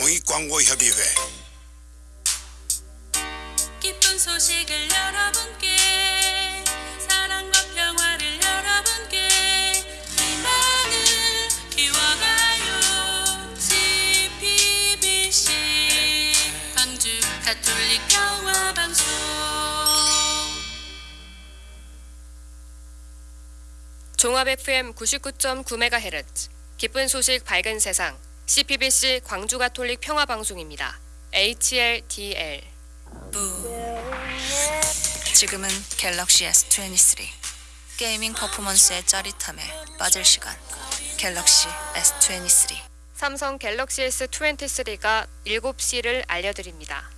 공익광고협의회. 기쁜 소식을 여러분께 사랑과 평화를 여러분께 희망을 키워가요. CPBC 광주 가톨릭 평화 방송. 종합 FM 99.9MHz 기쁜 소식 밝은 세상 CPBC 광주 가톨릭 평화 방송입니다. HLDL 지금은 갤럭시 S23 게이밍 퍼포먼스의 짜릿함에 빠질 시간 갤럭시 S23 삼성 갤럭시 S23가 7시를 알려드립니다.